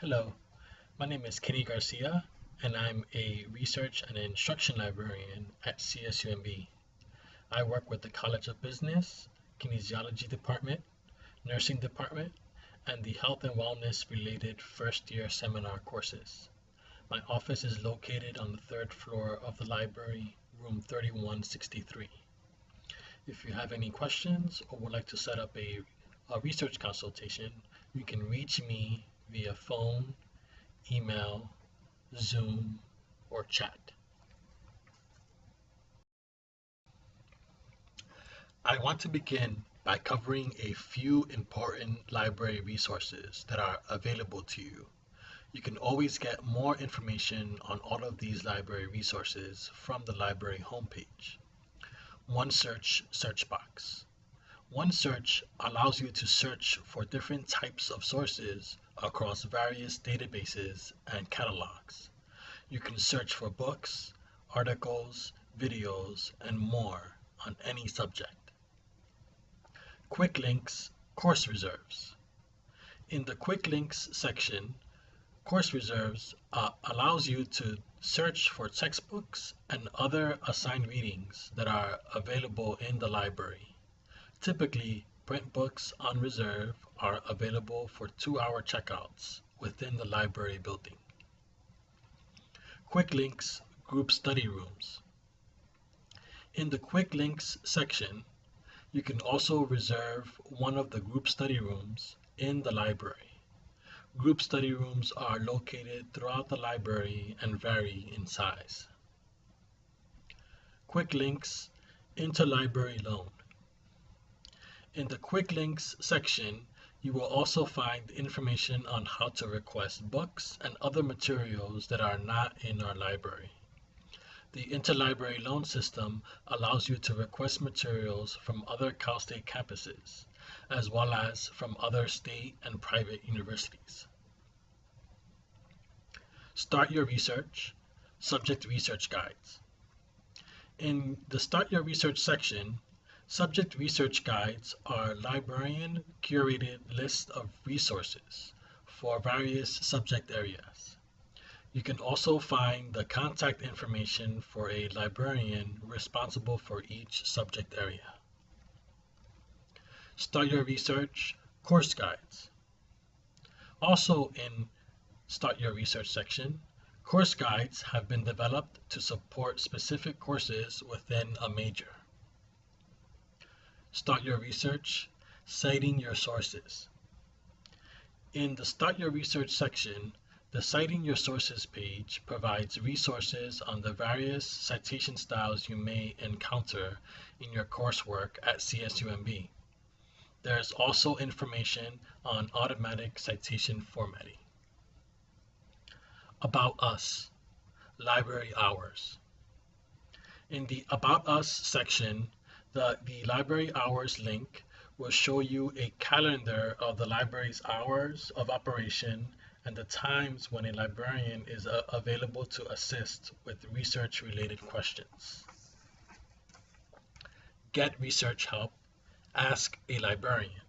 Hello, my name is Kenny Garcia, and I'm a research and instruction librarian at CSUMB. I work with the College of Business, Kinesiology Department, Nursing Department, and the Health and Wellness related first year seminar courses. My office is located on the third floor of the library, room 3163. If you have any questions or would like to set up a, a research consultation, you can reach me via phone, email, Zoom, or chat. I want to begin by covering a few important library resources that are available to you. You can always get more information on all of these library resources from the library homepage. OneSearch search search box. OneSearch allows you to search for different types of sources across various databases and catalogs. You can search for books, articles, videos, and more on any subject. Quick Links Course Reserves. In the Quick Links section, Course Reserves uh, allows you to search for textbooks and other assigned readings that are available in the library. Typically, print books on reserve are available for two-hour checkouts within the library building. Quick Links Group Study Rooms. In the Quick Links section, you can also reserve one of the group study rooms in the library. Group study rooms are located throughout the library and vary in size. Quick Links Interlibrary Loan. In the Quick Links section, you will also find information on how to request books and other materials that are not in our library. The interlibrary loan system allows you to request materials from other Cal State campuses, as well as from other state and private universities. Start Your Research, Subject Research Guides. In the Start Your Research section, subject research guides are librarian curated list of resources for various subject areas. You can also find the contact information for a librarian responsible for each subject area. Start Your Research Course Guides. Also in Start Your Research section, course guides have been developed to support specific courses within a major. Start Your Research Citing Your Sources. In the Start Your Research section, the Citing Your Sources page provides resources on the various citation styles you may encounter in your coursework at CSUMB. There is also information on automatic citation formatting. About Us Library Hours. In the About Us section, the, the Library Hours link will show you a calendar of the library's hours of operation and the times when a librarian is uh, available to assist with research related questions. Get research help, ask a librarian.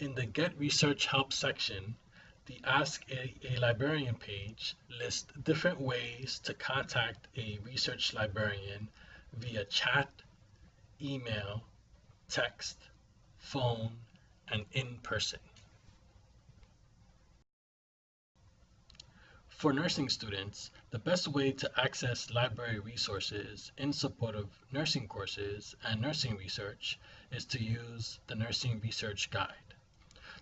In the Get Research Help section, the Ask a, a, Librarian page lists different ways to contact a research librarian via chat, email, text, phone, and in person. For nursing students, the best way to access library resources in support of nursing courses and nursing research is to use the Nursing Research Guide.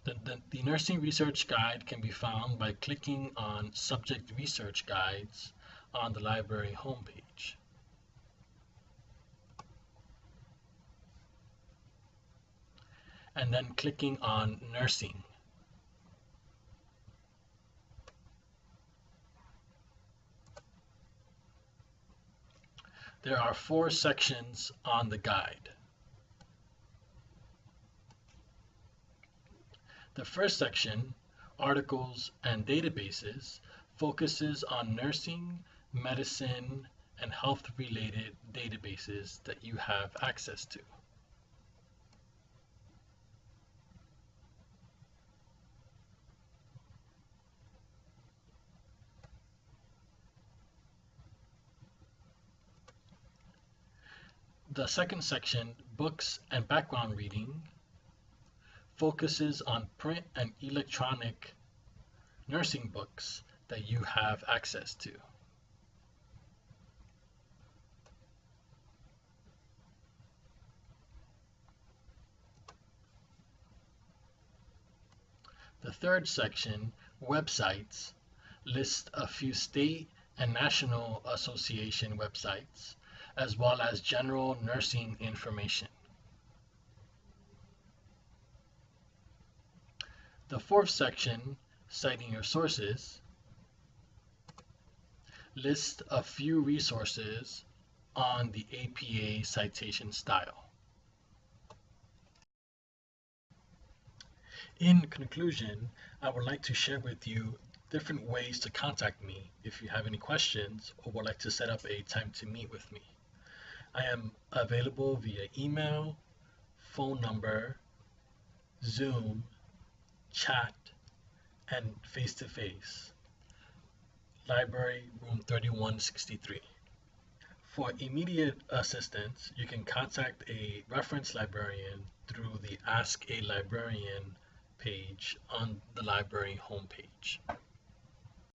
The, the, the, Nursing Research Guide can be found by clicking on Subject Research Guides on the library homepage. And then clicking on Nursing. There are four sections on the guide. The first section, Articles and Databases, focuses on nursing, medicine, and health-related databases that you have access to. The second section, Books and Background Reading, focuses on print and electronic nursing books that you have access to. The third section, Websites, lists a few state and national association websites, as well as general nursing information. The fourth section, Citing Your Sources, lists a few resources on the APA citation style. In conclusion, I would like to share with you different ways to contact me if you have any questions or would like to set up a time to meet with me. I am available via email, phone number, Zoom, chat, and face to face. Library room 3163. For immediate assistance, you can contact a reference librarian through the Ask a Librarian page on the library homepage.